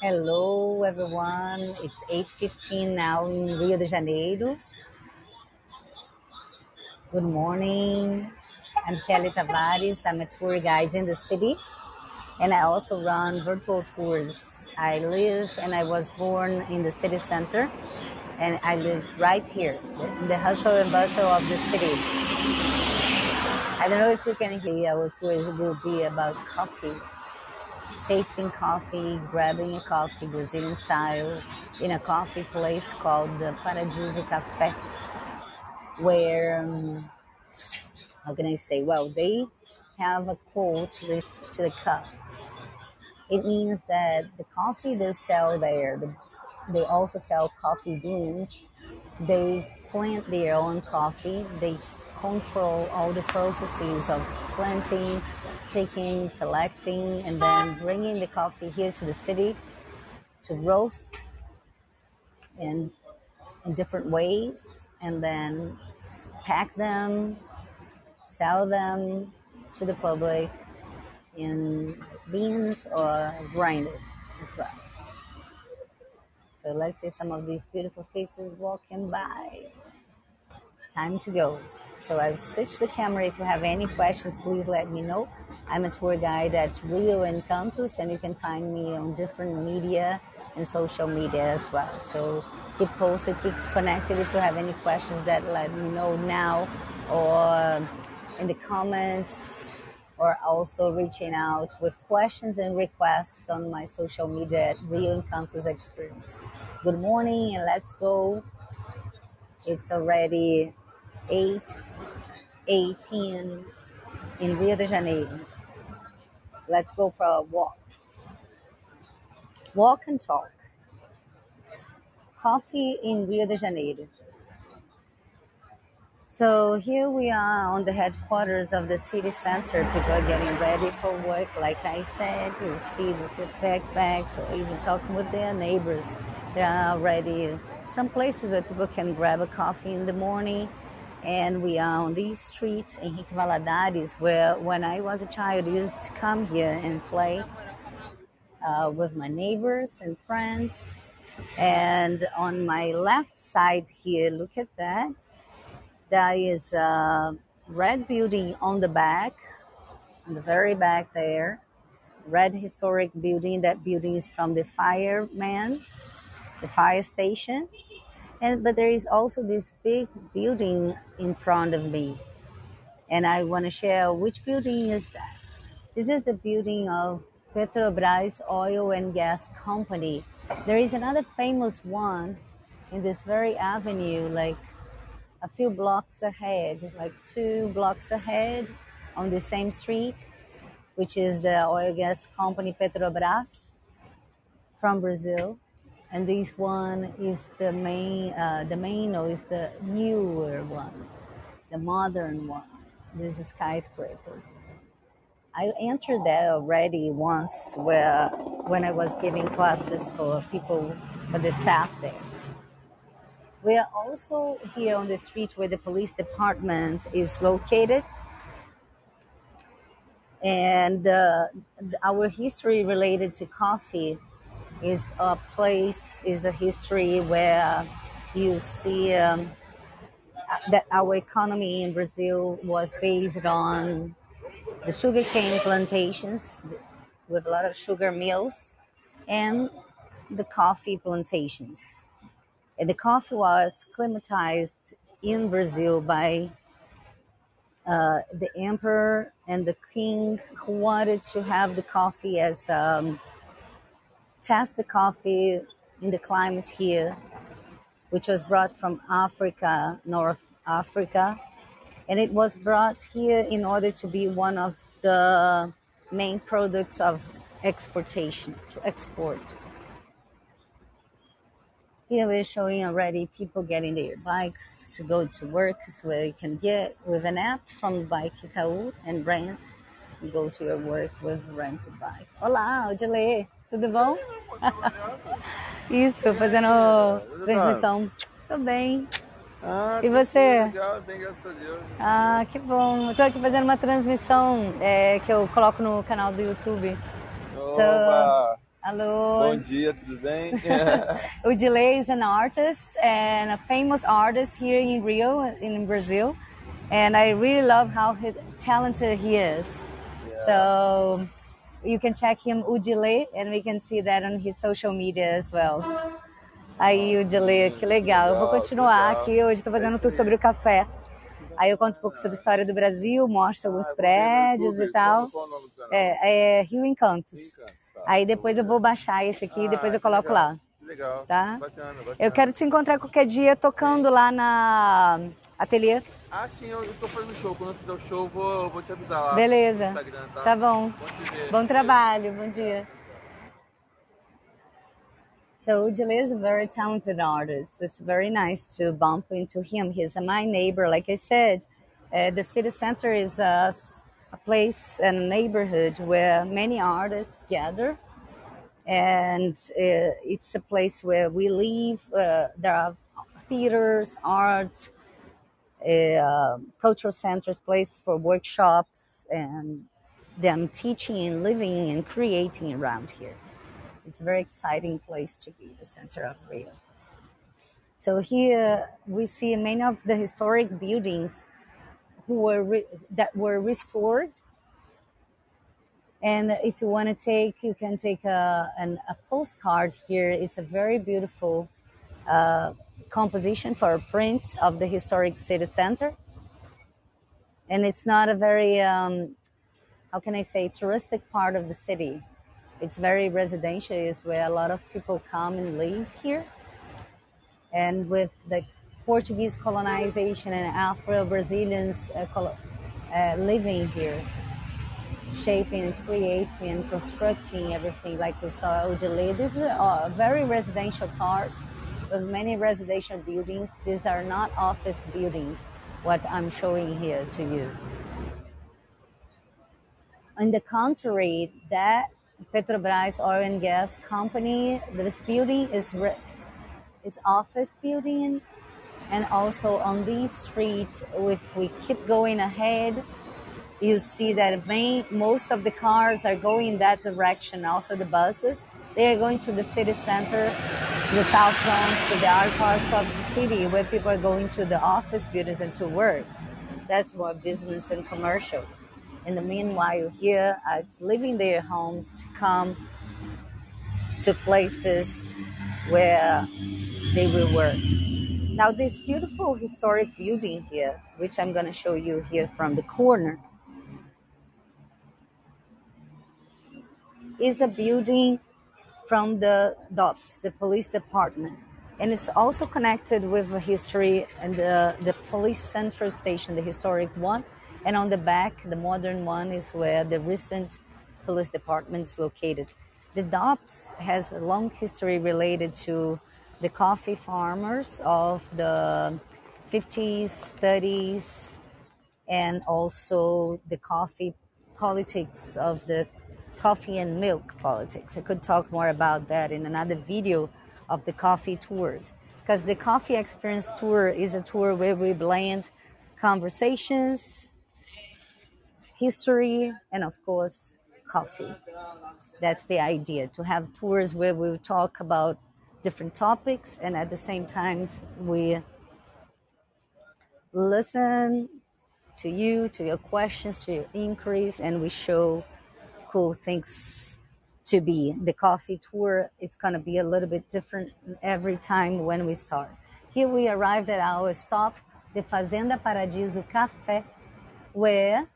Hello, everyone. It's 8.15 now in Rio de Janeiro. Good morning. I'm Kelly Tavares. I'm a tour guide in the city, and I also run virtual tours. I live and I was born in the city center, and I live right here in the hustle and bustle of the city. I don't know if you can hear our tours will be about coffee tasting coffee, grabbing a coffee Brazilian style in a coffee place called the Paradiso Café, where, um, how can I say, well, they have a quote to the, cup. It means that the coffee they sell there, the, they also sell coffee beans. They plant their own coffee. They control all the processes of planting, picking, selecting, and then bringing the coffee here to the city to roast in, in different ways, and then pack them, sell them to the public in beans or grinded as well. So let's see some of these beautiful faces walking by. Time to go. So I've switched the camera. If you have any questions, please let me know. I'm a tour guide at Rio Encantos, and you can find me on different media and social media as well. So keep posted, keep connected. If you have any questions, that let me know now or in the comments, or also reaching out with questions and requests on my social media at Rio Encantos Experience. Good morning, and let's go. It's already 8 18 in Rio de Janeiro. Let's go for a walk. Walk and talk. Coffee in Rio de Janeiro. So here we are on the headquarters of the city center. People are getting ready for work. Like I said, you see with backpacks or even talking with their neighbors. There are already some places where people can grab a coffee in the morning and we are on these streets, Henrique Valadares, where when I was a child, I used to come here and play uh, with my neighbors and friends. And on my left side here, look at that. There is a red building on the back, on the very back there. Red historic building. That building is from the fireman, the fire station and but there is also this big building in front of me. And i want to share which building is that. This is the building of petrobras oil and gas company. There is another famous one in this very avenue like a few blocks ahead like two blocks ahead on the same street which is the oil gas company petrobras from brazil and this one is the main uh, the main or is the newer one the modern one. This is skyscraper. I entered that already once where when i was giving classes for people for the staff there. We are also here on the street where the police department is located. And uh, our history related to coffee is a place, is a history where you see um, that our economy in Brazil was based on the sugarcane plantations with a lot of sugar mills and the coffee plantations. And the coffee was climatized in Brazil by uh, the emperor and the king who wanted to have the coffee as um, test the coffee in the climate here, which was brought from Africa, North Africa. And it was brought here in order to be one of the main products of exportation, to export. Here we're showing already people getting their bikes to go to work, where you can get with an app from Bike Itaú and rent go to your work with rented bike. Olá, Odile, tudo bom? Isso, fazendo transmissão. Tô bem. Ah, E você? Legal, bem, graças a Deus. Ah, que bom. Tô aqui fazendo uma transmissão é, que eu coloco no canal do YouTube. Oba! Hello. Bom dia, tudo bem? Udile is an artist and a famous artist here in Rio, in Brazil. And I really love how talented he is. So you can check him, Udile, and we can see that on his social media as well. Aí, Udile, que legal. Eu vou continuar aqui. Hoje estou fazendo tour sobre o café. Aí eu conto um pouco sobre a história do Brasil, mostro alguns Ah, ver no prédios e tal. Canal? É, é Rio Encantos. Encanto, tá. Aí depois eu vou baixar esse aqui e depois Ah, eu coloco lá. legal. Tá? Bacana, bacana. Eu quero te encontrar qualquer dia tocando lá na ateliê. Ah, sim, eu, eu tô fazendo show. Quando eu fizer o show, eu vou, eu vou te avisar lá. Beleza. No Instagram, tá? Tá bom. Bom. Bom trabalho. Bom dia. So Ujile is a very talented artist. It's very nice to bump into him. He's my neighbor. Like I said, uh, the city center is a, a place and a neighborhood where many artists gather. And uh, it's a place where we live. Uh, there are theaters, art, uh, cultural centers, place for workshops, and them teaching and living and creating around here. It's a very exciting place to be, the center of Rio. So here we see many of the historic buildings who were re- that were restored. And if you want to take, you can take a, an, a postcard here. It's a very beautiful uh, composition for a print of the historic city center. And it's not a very, um, how can I say, touristic part of the city. It's very residential, it's where a lot of people come and live here. And with the Portuguese colonization and Afro Brazilians uh, uh, living here, shaping and creating and constructing everything like we saw Ojale. This is a very residential part with many residential buildings. These are not office buildings, what I'm showing here to you. On the contrary, that Petrobras oil and gas company, this building is is office building, and also on this street, if we keep going ahead, you see that main, most of the cars are going that direction. Also, the buses they are going to the city center, the south zones, to the other parts of the city where people are going to the office buildings and to work. That's more business and commercial. In the meanwhile, here are leaving their homes to come to places where they will work. Now, this beautiful historic building here, which I'm going to show you here from the corner, is a building from the DOPS, the police department. And it's also connected with history and the, the police central station, the historic one. And on the back, the modern one is where the recent police department is located. The DOPS has a long history related to the coffee farmers of the 50s, 30s, and also the coffee politics of the coffee and milk politics. I could talk more about that in another video of the coffee tours. Because the coffee experience tour is a tour where we blend conversations, history, and of course, coffee. That's the idea to have tours where we talk about different topics and at the same time we listen to you, to your questions, to your inquiries, and we show cool things to be. The coffee tour is going to be a little bit different every time when we start. Here we arrived at our stop, the Fazenda Paradiso Café, where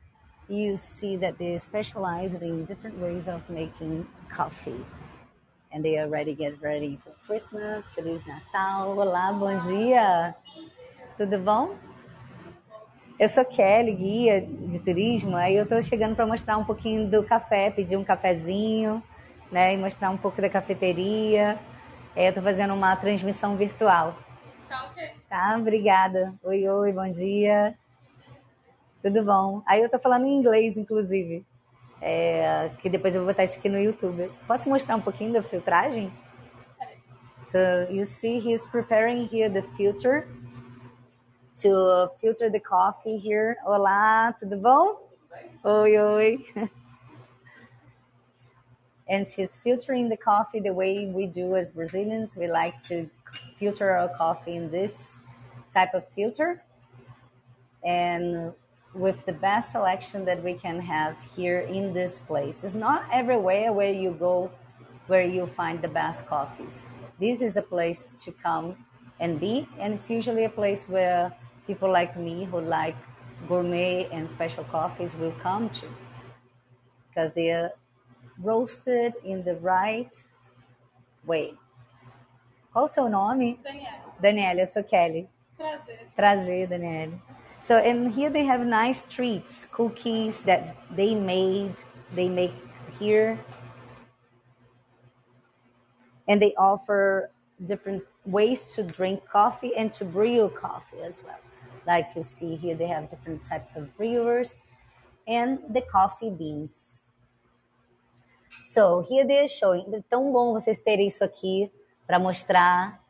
you see that they specialize in different ways of making coffee. And they already get ready for Christmas. Feliz Natal. Olá, bom dia. Tudo bom? Eu sou Kelly, guia de turismo, aí eu tô chegando para mostrar um pouquinho do café, pedir um cafezinho, né, e mostrar um pouco da cafeteria. É, eu tô fazendo uma transmissão virtual. Tá ok. Tá, obrigada. Oi, oi, bom dia. Tudo bom? Aí eu tô falando em inglês, inclusive. É, que depois eu vou botar isso aqui no YouTube. Posso mostrar um pouquinho da filtragem? So you see he's preparing here the filter to filter the coffee here. Olá, tudo bom? Oi, oi. and she's filtering the coffee the way we do as Brazilians. We like to filter our coffee in this type of filter and with the best selection that we can have here in this place. It's not everywhere where you go where you find the best coffees. This is a place to come and be, and it's usually a place where people like me who like gourmet and special coffees will come to because they are roasted in the right way. Qual o seu nome? Daniela, Daniela, eu sou Kelly. prazer. Prazer, Daniela. So, and here they have nice treats, cookies that they made, they make here. And they offer different ways to drink coffee and to brew coffee as well. Like you see here, they have different types of brewers and the coffee beans. So, here they are showing. É tão bom vocês terem isso aqui para mostrar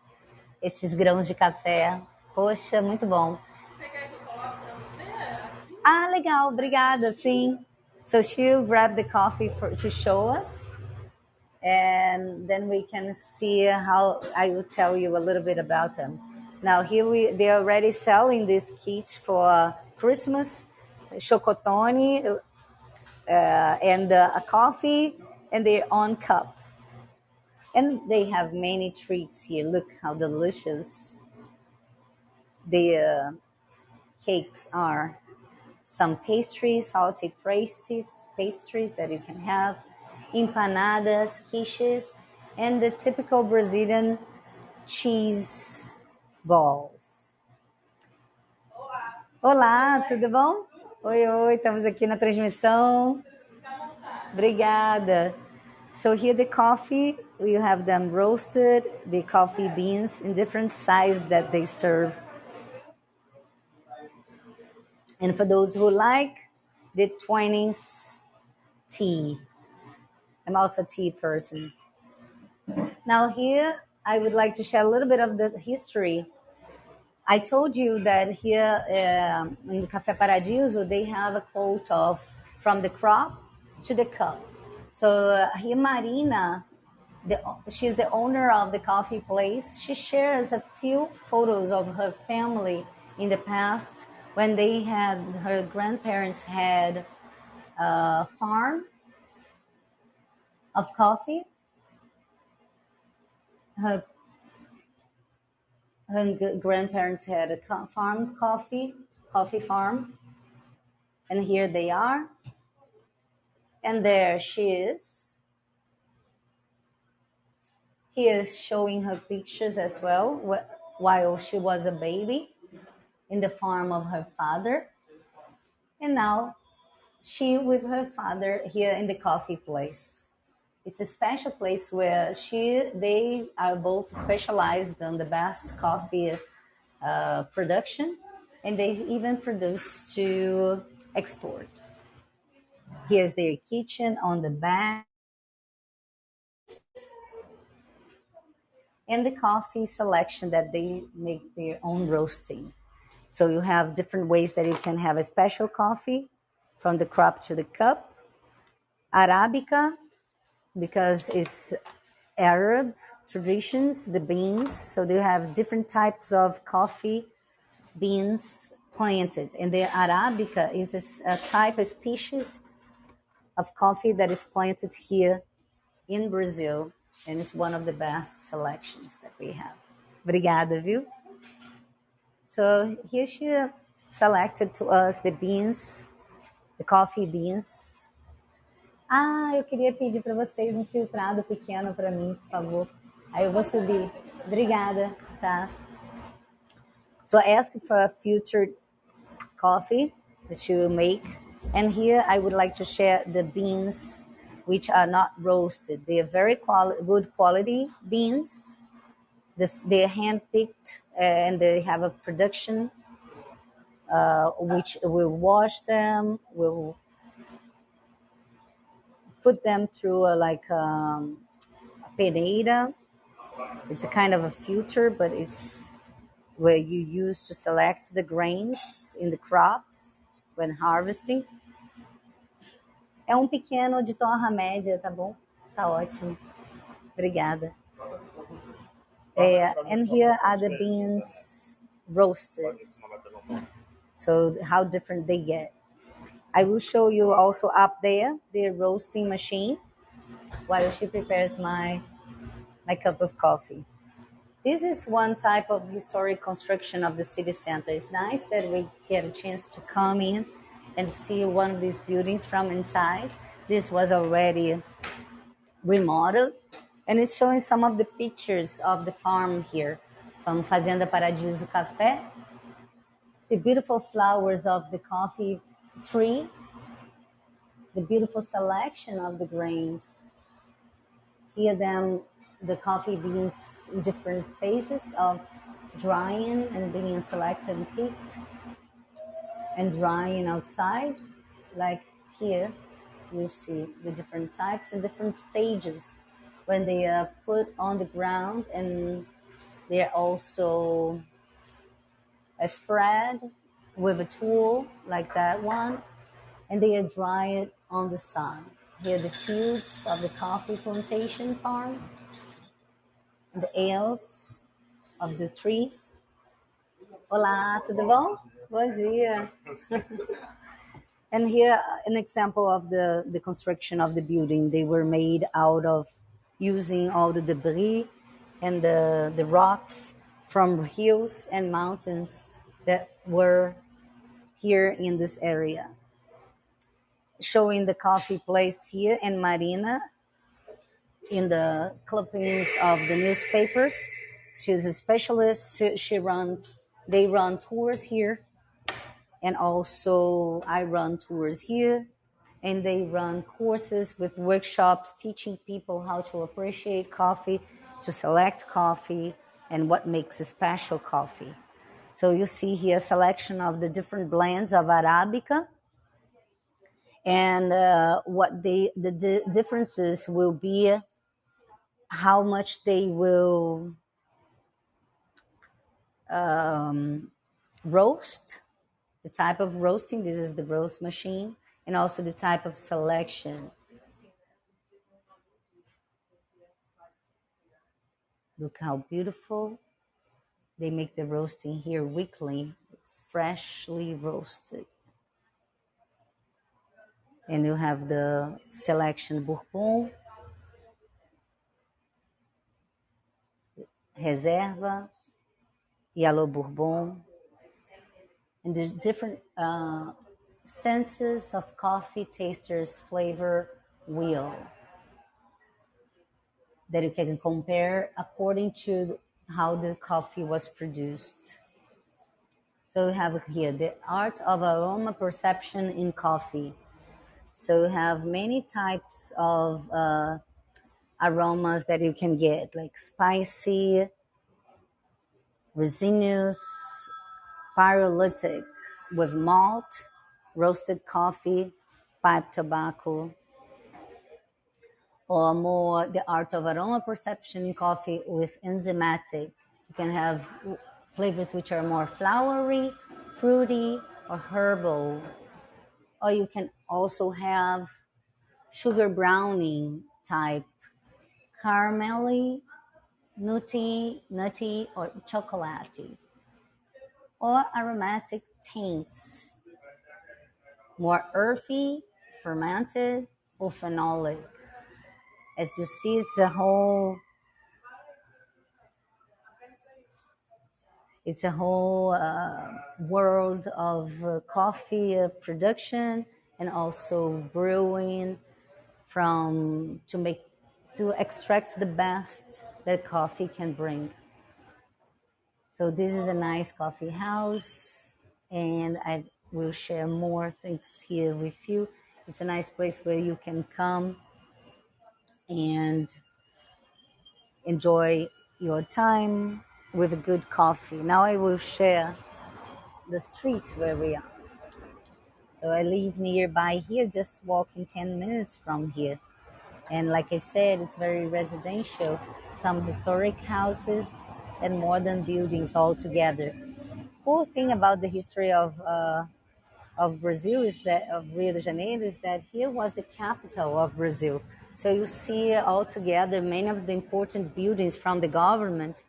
esses grãos de café. Poxa, muito bom. Você quer que eu coloque pra você aqui? Ah, legal, obrigada, sim. So she'll grab the coffee for, to show us, and then we can see how I will tell you a little bit about them. Now here we they're already selling this kit for Christmas, chocotone, uh, and uh, a coffee and their own cup. And they have many treats here. Look how delicious the uh, cakes are some pastries, salty pastries, pastries that you can have, empanadas, quiches, and the typical Brazilian cheese balls. Olá, tudo bom? Oi, oi, estamos aqui na transmissão. Obrigada. So here the coffee, we have them roasted, the coffee beans in different sizes that they serve. And for those who like the 20s tea, I'm also a tea person. Now, here I would like to share a little bit of the history. I told you that here um, in Café Paradiso, they have a quote of from the crop to the cup. So uh, here, Marina, the, she's the owner of the coffee place. She shares a few photos of her family in the past when they had her grandparents had a farm of coffee. Her, her grandparents had a farm coffee, coffee farm, and here they are. And there she is. He is showing her pictures as well wh- while she was a baby in the farm of her father. And now she with her father here in the coffee place. It's a special place where she they are both specialized on the best coffee uh, production, and they even produce to export. Here's their kitchen on the back, and the coffee selection that they make their own roasting. So you have different ways that you can have a special coffee from the crop to the cup. Arabica, because it's Arab traditions, the beans. So they have different types of coffee beans planted. And the Arabica is a type, a species of coffee that is planted here in Brazil. And it's one of the best selections that we have. Obrigada, viu? So here she selected to us the beans, the coffee beans. Ah, eu queria pedir para vocês um filtrado pequeno para mim, por favor. Aí eu vou subir. Obrigada, tá? So I asked for a filtered coffee that you make. And here I would like to share the beans which are not roasted. They are very quali- good quality beans. This, they are hand-picked uh, and they have a production uh, which will wash them, will put them through a, like um, a peneira. It's a kind of a filter, but it's where you use to select the grains in the crops when harvesting. É um pequeno de torra média, tá bom? Tá ótimo. Obrigada. And here are the beans roasted. So how different they get. I will show you also up there the roasting machine while she prepares my my cup of coffee. This is one type of historic construction of the city center. It's nice that we get a chance to come in and see one of these buildings from inside. This was already remodeled and it's showing some of the pictures of the farm here from Fazenda Paradiso Café. The beautiful flowers of the coffee tree, the beautiful selection of the grains. Here them the coffee beans in different phases of drying and being selected and picked and drying outside. Like here, you see the different types and different stages when they are put on the ground and they're also spread with a tool like that one and they are dried on the sun. Here the fields of the coffee plantation farm, the ales of the trees. Olá, tudo bom? Bom dia. and here an example of the, the construction of the building. They were made out of using all the debris and the, the rocks from hills and mountains that were here in this area. Showing the coffee place here in Marina in the clippings of the newspapers. She's a specialist. She she runs, they run tours here. And also, I run tours here. And they run courses with workshops teaching people how to appreciate coffee, to select coffee, and what makes a special coffee. So you see here a selection of the different blends of Arabica and uh, what they, the di- differences will be how much they will um, roast, the type of roasting. This is the roast machine, and also the type of selection. Look how beautiful. They make the roasting here weekly. It's freshly roasted. And you have the selection Bourbon, Reserva, Yellow Bourbon, and the different uh, senses of coffee tasters flavor wheel that you can compare according to how the coffee was produced. So we have here the art of aroma perception in coffee. So we have many types of uh, aromas that you can get, like spicy, resinous, pyrolytic with malt, roasted coffee, pipe tobacco, or more the art of aroma perception in coffee with enzymatic. You can have flavors which are more flowery, fruity, or herbal. Or you can also have sugar browning type, caramelly, nutty, nutty, or chocolatey, or aromatic taints, more earthy, fermented, or phenolic. As you see, it's a whole it's a whole uh, world of uh, coffee uh, production and also brewing from to make to extract the best that coffee can bring. So this is a nice coffee house, and I will share more things here with you. It's a nice place where you can come and enjoy your time with a good coffee. Now I will share the street where we are. So I live nearby here, just walking 10 minutes from here. And like I said, it's very residential, some historic houses and modern buildings all together. Cool thing about the history of uh, of Brazil is that of Rio de Janeiro is that here was the capital of Brazil. So you see all together many of the important buildings from the government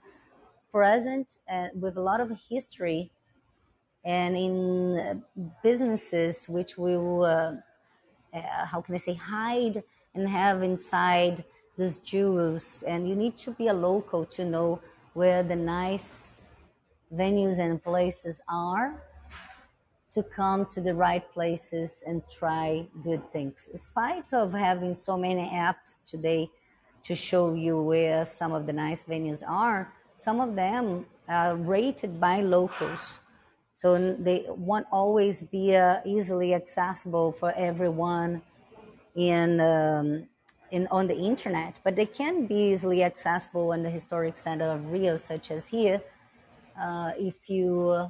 present uh, with a lot of history and in uh, businesses which will, uh, uh, how can I say, hide and have inside these jewels. And you need to be a local to know where the nice venues and places are to come to the right places and try good things. In spite of having so many apps today to show you where some of the nice venues are, some of them are rated by locals. So they won't always be uh, easily accessible for everyone in, um, in, on the internet, but they can be easily accessible in the historic center of Rio, such as here. Uh, if you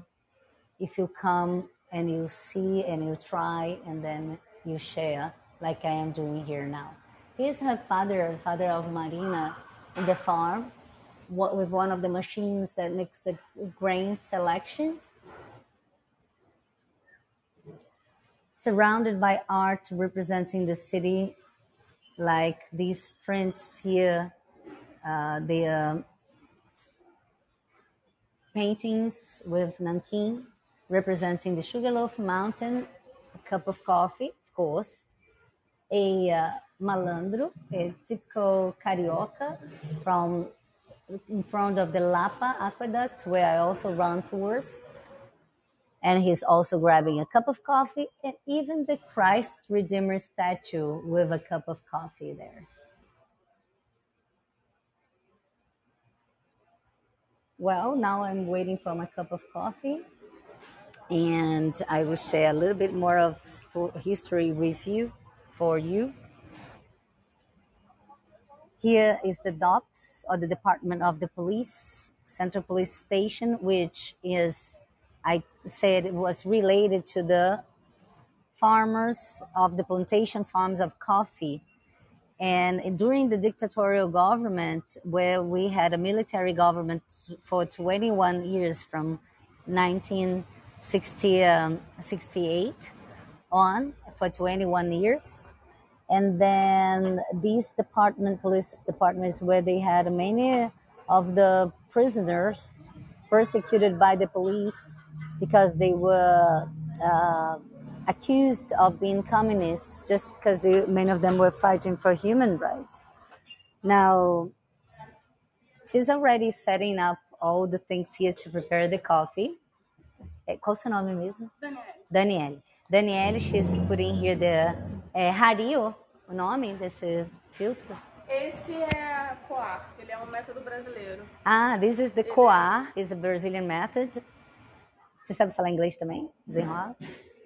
if you come and you see and you try and then you share like I am doing here now. Here's her father, father of Marina, in the farm what, with one of the machines that makes the grain selections. Surrounded by art representing the city, like these prints here, uh, the uh, paintings with Nankin representing the Sugarloaf Mountain, a cup of coffee, of course, a uh, malandro, a typical carioca from in front of the Lapa Aqueduct, where I also run tours. And he's also grabbing a cup of coffee, and even the Christ Redeemer statue with a cup of coffee there. Well, now I'm waiting for my cup of coffee and I will share a little bit more of history with you for you. Here is the DOPS or the Department of the Police, Central Police Station, which is, I said, it was related to the farmers of the plantation farms of coffee. And during the dictatorial government, where we had a military government for 21 years from 19 60, um, 68 on for 21 years. And then these department, police departments, where they had many of the prisoners persecuted by the police because they were uh, accused of being communists just because they, many of them were fighting for human rights. Now, she's already setting up all the things here to prepare the coffee. É, qual o seu nome mesmo? Daniele. Daniele. Daniele, she's putting here the é, Hario, o nome desse filtro? Esse é Coar, ele é um método brasileiro. Ah, this is the Coar, is a Brazilian method. Você sabe falar inglês também? Desenrola?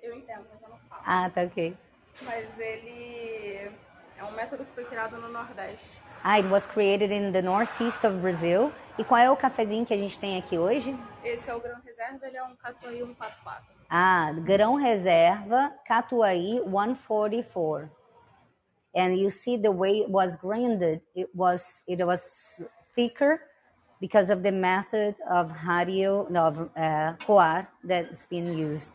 Eu entendo, mas eu não falo. Ah, tá ok. Mas ele é um método que foi criado no Nordeste. Ah, it was created in the northeast of Brazil. E qual é o cafezinho que a gente tem aqui hoje? Esse é o grão reserva, ele é um Catuai 144. Ah, grão reserva Catuai 144. And you see the way it was grinded, it was it was thicker because of the method of hario of uh, coar that's been used.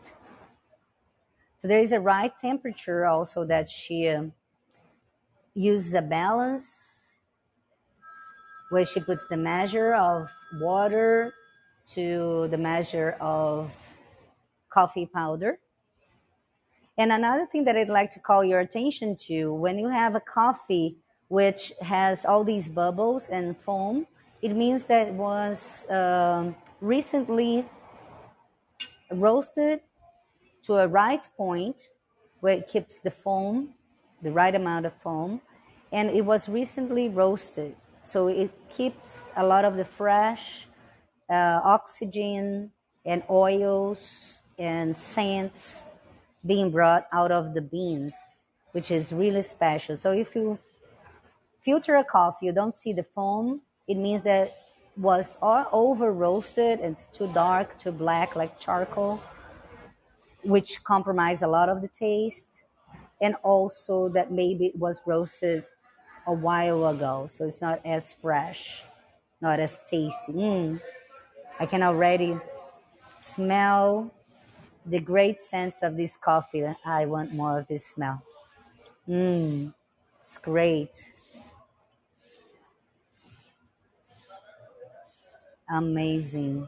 So there is a right temperature also that she uh, uses a balance where she puts the measure of water to the measure of coffee powder. And another thing that I'd like to call your attention to when you have a coffee which has all these bubbles and foam, it means that it was um, recently roasted to a right point where it keeps the foam, the right amount of foam, and it was recently roasted. So it keeps a lot of the fresh uh, oxygen and oils and scents being brought out of the beans, which is really special. So if you filter a coffee, you don't see the foam, it means that was over roasted and too dark, too black, like charcoal, which compromise a lot of the taste. And also that maybe it was roasted a while ago, so it's not as fresh, not as tasty. Mm. I can already smell the great sense of this coffee. I want more of this smell. Mmm, it's great. Amazing.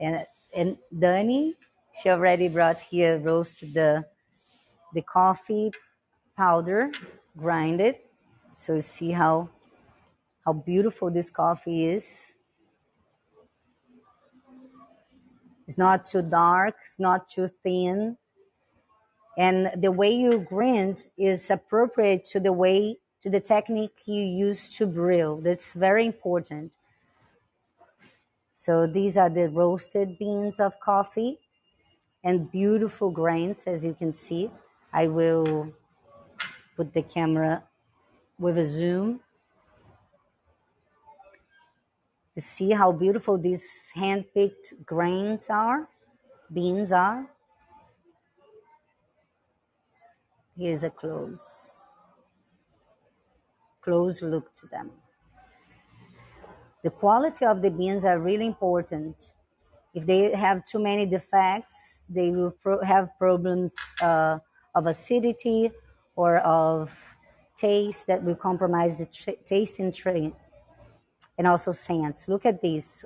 And and Dani, she already brought here roast the the coffee powder, grind it. So see how how beautiful this coffee is. It's not too dark, it's not too thin. And the way you grind is appropriate to the way to the technique you use to brew. That's very important. So these are the roasted beans of coffee and beautiful grains as you can see. I will put the camera with a zoom to see how beautiful these hand-picked grains are, beans are. Here's a close, close look to them. The quality of the beans are really important. If they have too many defects, they will pro- have problems uh, of acidity or of taste that will compromise the taste and, tra- and also scents. Look at this.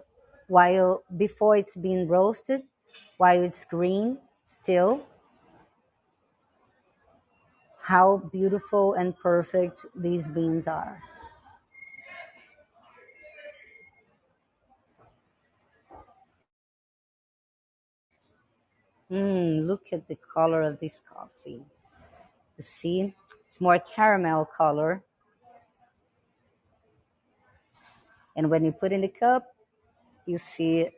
While before it's been roasted, while it's green still, how beautiful and perfect these beans are. Mm, look at the color of this coffee. See, it's more caramel color. And when you put in the cup, you see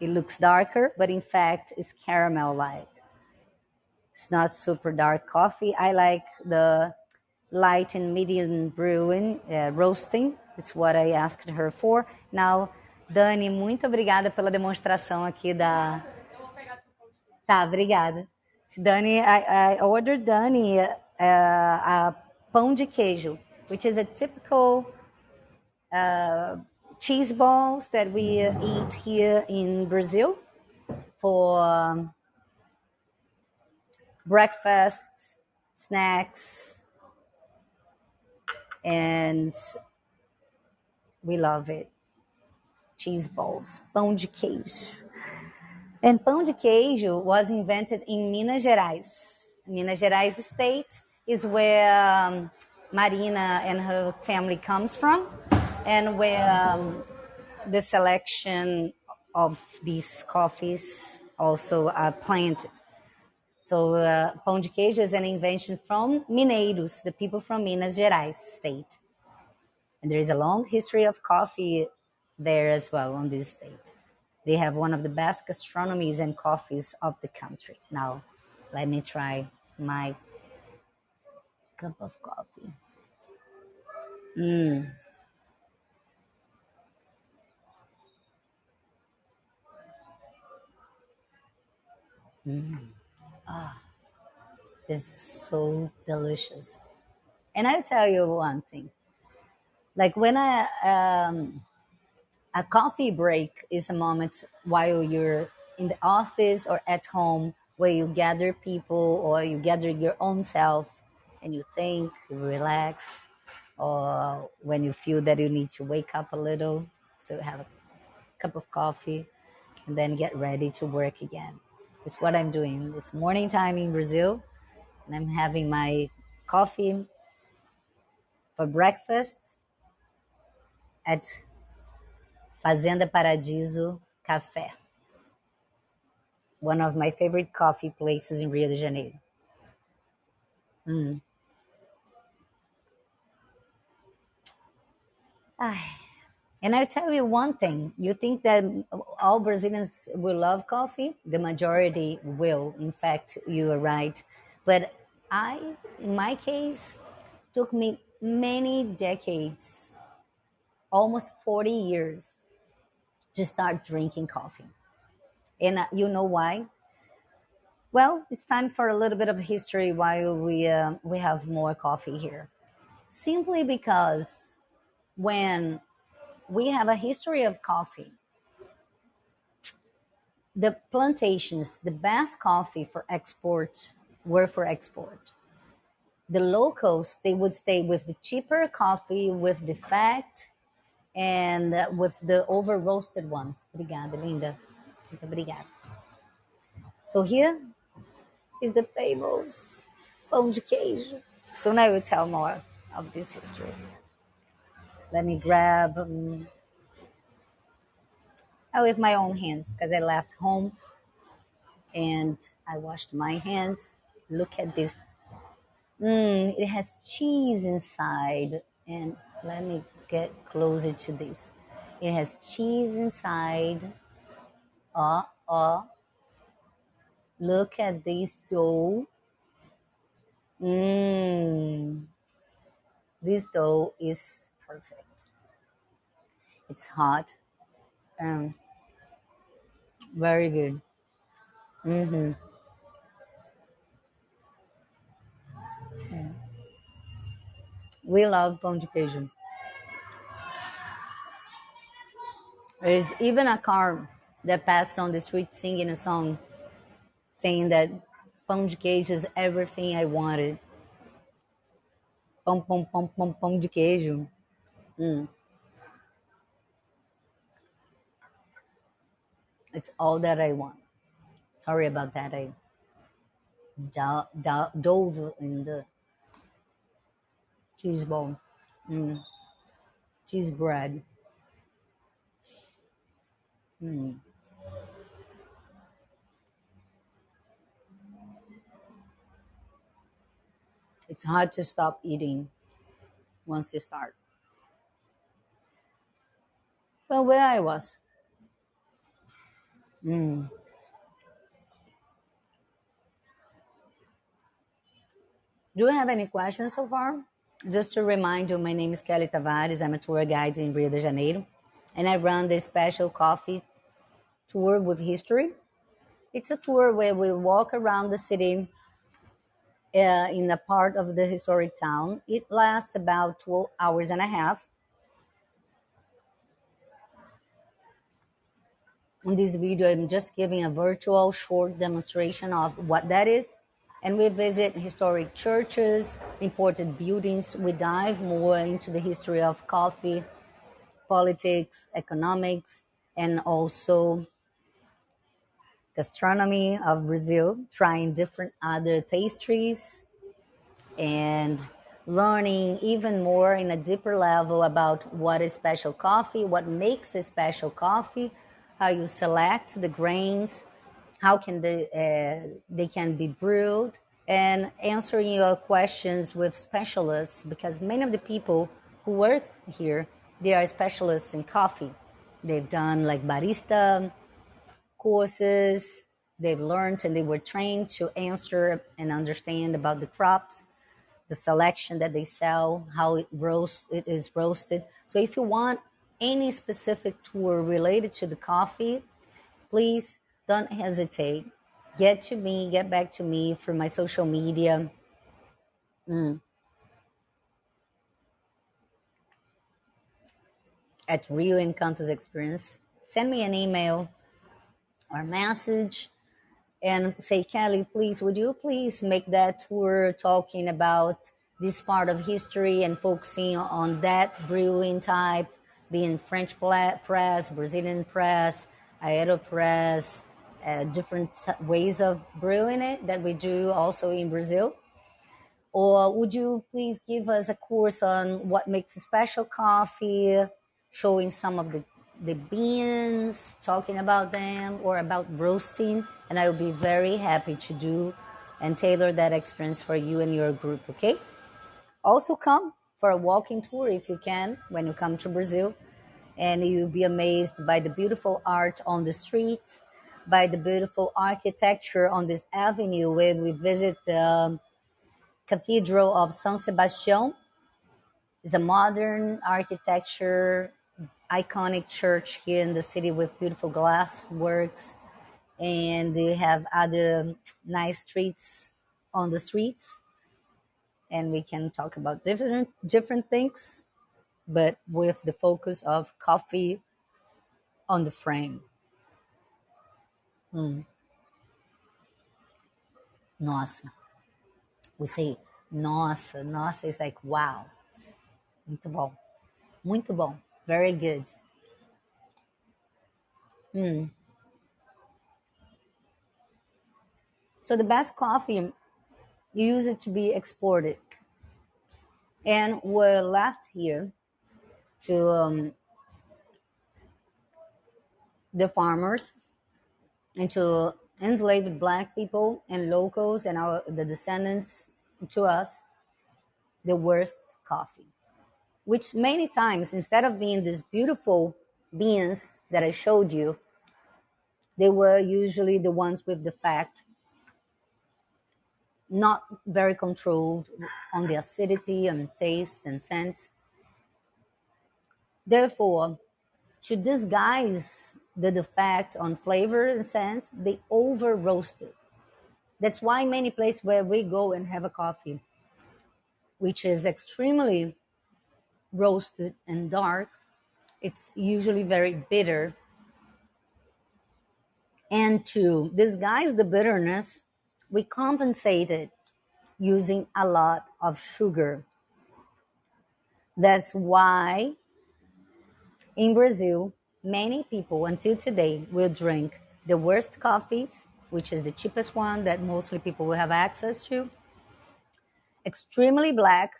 it looks darker, but in fact, it's caramel like. It's not super dark coffee. I like the light and medium brewing, uh, roasting. It's what I asked her for. Now, Dani, muito obrigada pela demonstração aqui da. Tá, obrigada. Dani, I, I ordered Dani uh, a pão de queijo, which is a typical uh, cheese balls that we eat here in Brazil for um, breakfast, snacks, and we love it. Cheese balls, pão de queijo. And pão de queijo was invented in Minas Gerais. Minas Gerais state is where um, Marina and her family comes from, and where um, the selection of these coffees also are planted. So uh, pão de queijo is an invention from Mineiros, the people from Minas Gerais state. And there is a long history of coffee there as well on this state. They have one of the best gastronomies and coffees of the country. Now, let me try my cup of coffee. Mm. Mm. Ah, it's so delicious. And I'll tell you one thing. Like when I um, a coffee break is a moment while you're in the office or at home where you gather people or you gather your own self and you think, you relax, or when you feel that you need to wake up a little, so have a cup of coffee and then get ready to work again. It's what I'm doing. It's morning time in Brazil, and I'm having my coffee for breakfast at Fazenda Paradiso Café, one of my favorite coffee places in Rio de Janeiro. Mm. And I'll tell you one thing you think that all Brazilians will love coffee? The majority will. In fact, you are right. But I, in my case, took me many decades, almost 40 years, to start drinking coffee. And uh, you know why? Well, it's time for a little bit of history while we, uh, we have more coffee here. Simply because when we have a history of coffee. The plantations, the best coffee for export, were for export. The locals, they would stay with the cheaper coffee with the fat and uh, with the over roasted ones. Obrigada, linda. Muito obrigada. So here is the famous pão de queijo. Soon I will tell more of this history. Let me grab um, I with my own hands because I left home and I washed my hands. Look at this. Mm, it has cheese inside. And let me get closer to this. It has cheese inside. Oh, oh. Look at this dough. Mmm. This dough is perfect. It's hot. Um, very good. Mm-hmm. We love pão de queijo. There's even a car that passed on the street singing a song saying that pão de queijo is everything I wanted. Pão, pão, pão, pão, pão de queijo. Mm. It's all that I want. Sorry about that. I do- do- dove in the cheese ball. Mm. Cheese bread. Mm. It's hard to stop eating once you start. Well, where I was. Mm. Do you have any questions so far? Just to remind you, my name is Kelly Tavares. I'm a tour guide in Rio de Janeiro, and I run the special coffee tour with history. It's a tour where we walk around the city uh, in a part of the historic town. It lasts about 12 hours and a half. In this video, I'm just giving a virtual short demonstration of what that is. And we visit historic churches, important buildings. We dive more into the history of coffee, politics, economics, and also gastronomy of Brazil, trying different other pastries and learning even more in a deeper level about what is special coffee, what makes a special coffee, how you select the grains, how can they uh, they can be brewed, and answering your questions with specialists because many of the people who work here they are specialists in coffee. They've done like barista courses. They've learned and they were trained to answer and understand about the crops, the selection that they sell, how it roast it is roasted. So if you want any specific tour related to the coffee, please don't hesitate. Get to me, get back to me through my social media. Mm. At Rio Encantos Experience. Send me an email or message and say, Kelly, please, would you please make that tour talking about this part of history and focusing on that brewing type, being French press, Brazilian press, AeroPress, uh, different ways of brewing it that we do also in Brazil? Or would you please give us a course on what makes a special coffee, showing some of the the beans, talking about them, or about roasting, and I will be very happy to do and tailor that experience for you and your group, okay? Also, come for a walking tour if you can when you come to Brazil, and you'll be amazed by the beautiful art on the streets, by the beautiful architecture on this avenue where we visit the Cathedral of San Sebastian. It's a modern architecture iconic church here in the city with beautiful glass works and they have other nice streets on the streets. And we can talk about different different things but with the focus of coffee on the frame. Hmm. nossa. We say nossa nossa is like wow. Muito bom. Muito bom Very good. Mm. So the best coffee, you use it to be exported. And we're left here to um, the farmers and to enslaved black people and locals and our the descendants to us the worst coffee which many times instead of being these beautiful beans that i showed you they were usually the ones with the fat not very controlled on the acidity and taste and scents therefore to disguise the defect on flavor and scent, they over roast it. That's why many places where we go and have a coffee, which is extremely roasted and dark, it's usually very bitter. And to disguise the bitterness, we compensate it using a lot of sugar. That's why in Brazil, many people until today will drink the worst coffees, which is the cheapest one that mostly people will have access to, extremely black,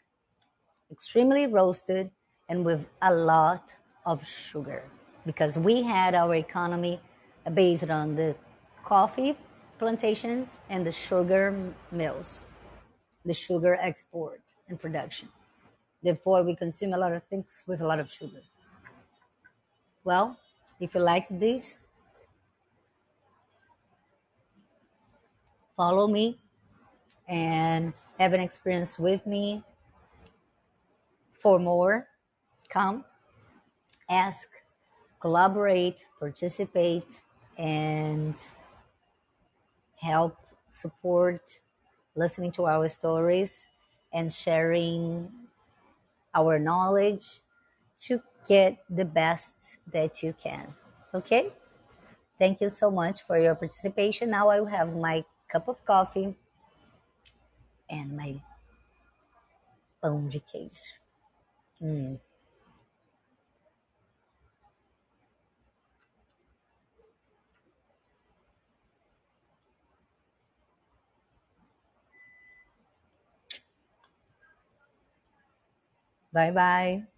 extremely roasted, and with a lot of sugar. Because we had our economy based on the coffee plantations and the sugar mills, the sugar export and production. Therefore, we consume a lot of things with a lot of sugar. Well, if you like this, follow me and have an experience with me. For more, come, ask, collaborate, participate, and help support listening to our stories and sharing our knowledge to get the best that you can. Okay? Thank you so much for your participation. Now I will have my cup of coffee and my pão de queijo. 拜拜。